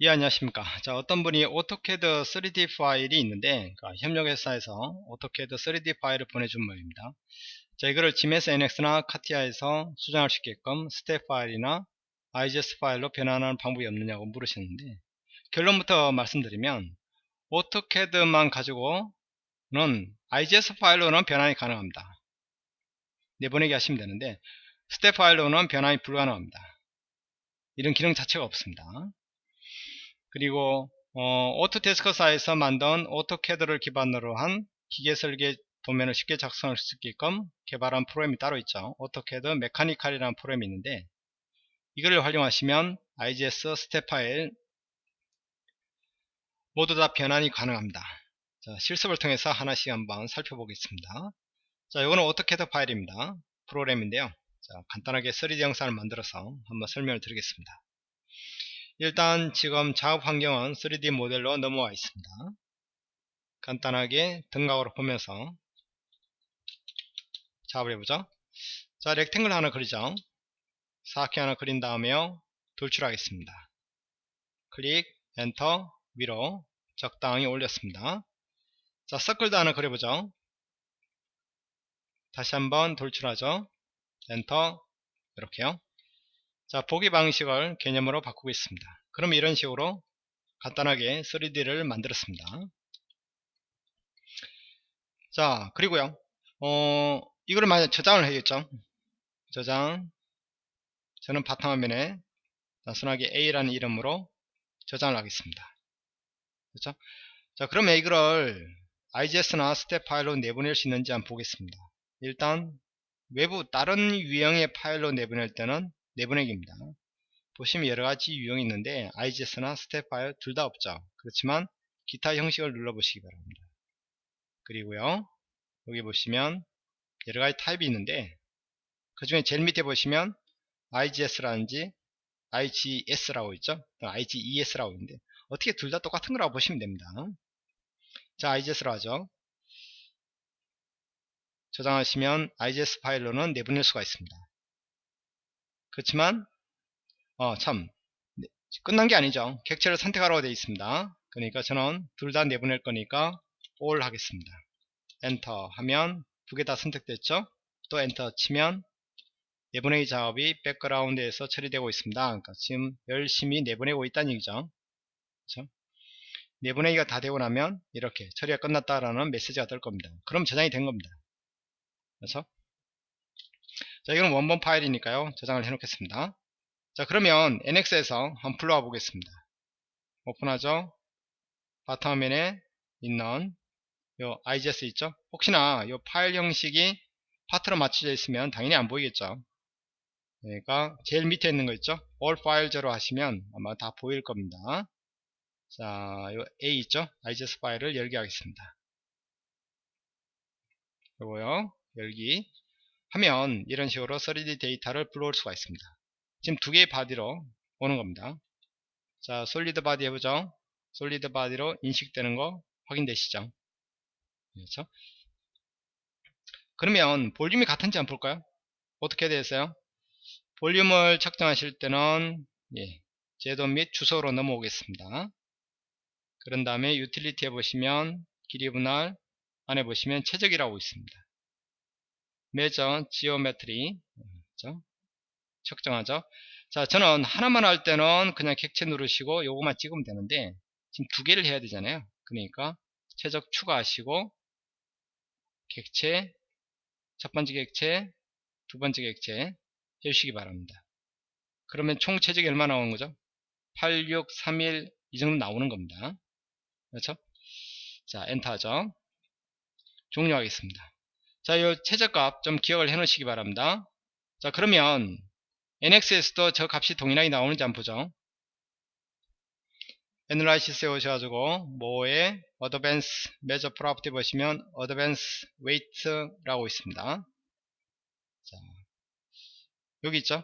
예 안녕하십니까. 자 어떤 분이 AutoCAD 3D 파일이 있는데 그 협력회사에서 AutoCAD 3D 파일을 보내준 모양입니다. 자 이거를 GMS NX나 카티아에서 수정할 수 있게끔 스텝 파일이나 IGS 파일로 변환하는 방법이 없느냐고 물으셨는데 결론부터 말씀드리면 AutoCAD만 가지고는 IGS 파일로는 변환이 가능합니다. 내보내기 하시면 되는데 스텝 파일로는 변환이 불가능합니다. 이런 기능 자체가 없습니다 그리고 어, Autodesk사에서 만든 AutoCAD를 기반으로 한 기계 설계 도면을 쉽게 작성할 수 있게끔 개발한 프로그램이 따로 있죠. AutoCAD Mechanical이라는 프로그램이 있는데 이걸 활용하시면 IGS STEP 파일 모두 다 변환이 가능합니다. 자, 실습을 통해서 하나씩 한번 살펴보겠습니다. 자, 이거는 AutoCAD 파일입니다. 프로그램인데요. 자, 간단하게 3D 영상을 만들어서 한번 설명을 드리겠습니다. 일단 지금 작업 환경은 3D 모델로 넘어와 있습니다. 간단하게 등각으로 보면서 작업을 해보죠. 자, 렉탱글 하나 그리죠. 사각형 하나 그린 다음에 돌출하겠습니다. 클릭, 엔터, 위로 적당히 올렸습니다. 자, 서클도 하나 그려보죠. 다시 한번 돌출하죠. 엔터, 이렇게요. 자 보기 방식을 개념으로 바꾸고 있습니다. 그럼 이런 식으로 간단하게 3D를 만들었습니다. 자 그리고요. 어 이거를 만약 저장을 해야겠죠? 저장. 저는 바탕화면에 단순하게 A라는 이름으로 저장을 하겠습니다. 그렇죠? 자 그러면 이거를 IGS나 STEP 파일로 내보낼 수 있는지 한번 보겠습니다. 일단 외부 다른 유형의 파일로 내보낼 때는 내보내기입니다. 보시면 여러가지 유형이 있는데 IGS나 STEP 파일 둘 다 없죠. 그렇지만 기타 형식을 눌러보시기 바랍니다. 그리고요 여기 보시면 여러가지 타입이 있는데 그 중에 제일 밑에 보시면 IGS라는지 IGS라고 있죠. IGES라고 있는데 어떻게 둘 다 똑같은 거라고 보시면 됩니다. 자 IGS로 하죠. 저장하시면 IGS 파일로는 내보낼 수가 있습니다. 그렇지만 어, 참 네, 끝난 게 아니죠. 객체를 선택하라고 되어 있습니다. 그러니까 저는 둘 다 내보낼 거니까 all 하겠습니다. 엔터 하면 두 개 다 선택됐죠? 또 엔터 치면 내보내기 작업이 백그라운드에서 처리되고 있습니다. 그러니까 지금 열심히 내보내고 있다는 얘기죠. 그렇죠? 내보내기가 다 되고 나면 이렇게 처리가 끝났다라는 메시지가 뜰 겁니다. 그럼 저장이 된 겁니다. 그래서 자 이건 원본 파일이니까요. 저장을 해 놓겠습니다. 자 그러면 NX에서 한번 불러와 보겠습니다. 오픈하죠? 바탕화면에 있는 요 IGS 있죠? 혹시나 요 파일 형식이 파트로 맞춰져 있으면 당연히 안 보이겠죠? 그러니까 제일 밑에 있는 거 있죠? All file로 하시면 아마 다 보일 겁니다. 자 요 A 있죠? IGS 파일을 열게 하겠습니다. 요거요 열기 하면 이런 식으로 3D 데이터를 불러올 수가 있습니다. 지금 두 개의 바디로 오는 겁니다. 자, solid body 해보죠. solid body로 인식되는 거 확인되시죠? 그렇죠? 그러면 볼륨이 같은지 한번 볼까요? 어떻게 되었어요? 볼륨을 측정하실 때는 예, 제도 및 주석으로 넘어오겠습니다. 그런 다음에 유틸리티 해보시면 길이 분할 안에 보시면 체적이라고 있습니다. measure geometry. 그렇죠? 측정하죠? 자 저는 하나만 할 때는 그냥 객체 누르시고 요거만 찍으면 되는데 지금 두 개를 해야 되잖아요. 그러니까 최적 추가하시고 객체 첫 번째 객체 두 번째 객체 해주시기 바랍니다. 그러면 총 최적이 얼마 나오는 거죠? 8631 이 정도 나오는 겁니다. 그렇죠? 자 엔터 하죠? 종료하겠습니다 자, 이 체적값 좀 기억을 해 놓으시기 바랍니다. 자, 그러면 NX에서도 저 값이 동일하게 나오는지 한번 보죠. analysis에 오셔가지고 뭐에 advance measure property 보시면 advance weight라고 있습니다. 자, 여기 있죠.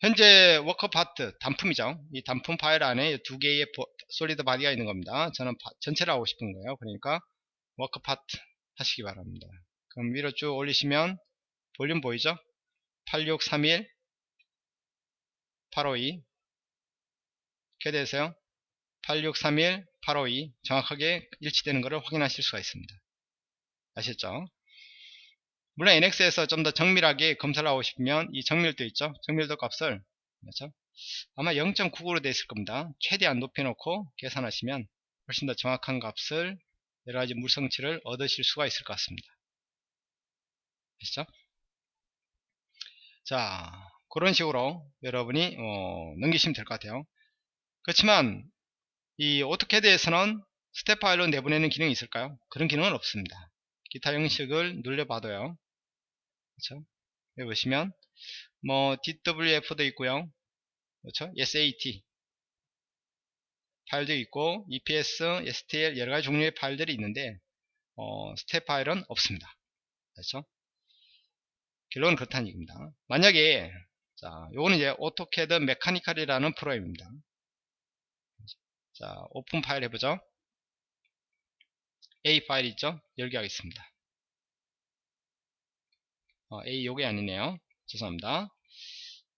현재 work part 단품이죠. 이 단품 파일 안에 두 개의 solid body가 있는 겁니다. 저는 전체를 하고 싶은 거예요. 그러니까 work part 하시기 바랍니다. 그럼 위로 쭉 올리시면 볼륨 보이죠? 8631 852 이렇게 되세요. 8631852 정확하게 일치되는 것을 확인하실 수가 있습니다. 아셨죠? 물론 NX에서 좀 더 정밀하게 검사를 하고 싶으면 이 정밀도 있죠? 정밀도 값을 그렇죠? 아마 0.99로 되어 있을 겁니다. 최대한 높여놓고 계산하시면 훨씬 더 정확한 값을 여러가지 물성치를 얻으실 수가 있을 것 같습니다. 아시죠? 자 그런 식으로 여러분이 어, 넘기시면 될 것 같아요. 그렇지만 이 AutoCAD에서는 STEP 파일로 내보내는 기능이 있을까요? 그런 기능은 없습니다. 기타 형식을 눌려봐도요. 그렇죠? 여기 보시면 뭐 DWF도 있고요. 그렇죠? SAT 파일도 있고 EPS, STL 여러가지 종류의 파일들이 있는데 어, 스텝 파일은 없습니다. 그렇죠? 결론은 그렇다는 얘기입니다. 만약에 자, 요거는 이제 AutoCAD Mechanical이라는 프로그램입니다. 자, open file 해보죠. A 파일 있죠? 열기 하겠습니다. 어, A 요게 아니네요. 죄송합니다.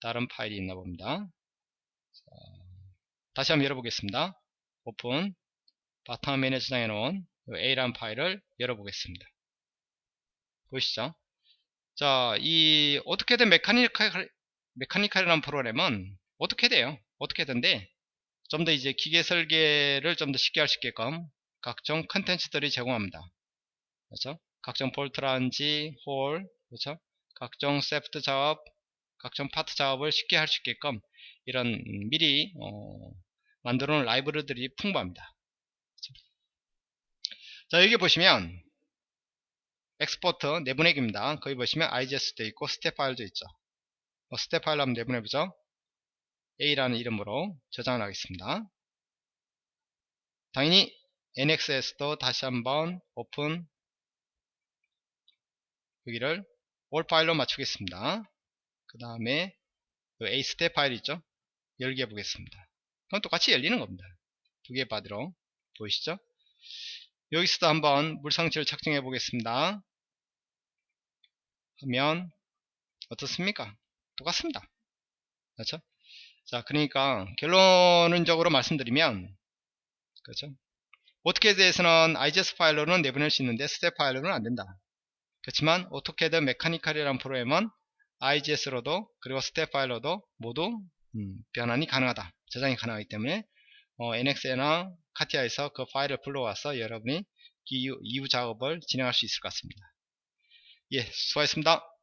다른 파일이 있나 봅니다. 자, 다시 한번 열어보겠습니다. 오픈 바탕화면에 저장해 놓은 A라는 파일을 열어보겠습니다. 보이시죠? 자, 이 어떻게든 Mechanical, Mechanical이라는 프로그램은 어떻게 돼요? 어떻게 된데 좀 더 이제 기계 설계를 좀 더 쉽게 할 수 있게끔 각종 컨텐츠들이 제공합니다. 그렇죠? 각종 볼트라든지 hole, 그렇죠? 각종 세프트 작업, 각종 파트 작업을 쉽게 할 수 있게끔 이런 미리 어, 만들어 놓은 라이브러리들이 풍부합니다. 그렇죠? 자 여기 보시면 export 내보내기입니다. 거기 보시면 IGS도 있고 스텝 파일도 있죠. 뭐 스텝 파일 한번 내보내보죠. A라는 이름으로 저장을 하겠습니다. 당연히 NX에서도 다시 한번 오픈 여기를 all 파일로 맞추겠습니다. 그 다음에 A STEP 파일 있죠? 열기 해보겠습니다. 그럼 똑같이 열리는 겁니다. 두 개 바디로 보이시죠? 여기서도 한번 물성치를 측정해 보겠습니다. 하면 어떻습니까? 똑같습니다. 그렇죠? 자, 그러니까 결론적으로 말씀드리면 그렇죠? AutoCAD에서는 IGS 파일로는 내보낼 수 있는데 스텝 파일로는 안 된다. 그렇지만 AutoCAD Mechanical이라는 프로그램은 IGS로도 그리고 스텝 파일로도 모두 음, 변환이 가능하다. 저장이 가능하기 때문에 어, NX나 CATIA에서 그 파일을 불러와서 여러분이 이후, 작업을 진행할 수 있을 것 같습니다. 예, 수고하셨습니다.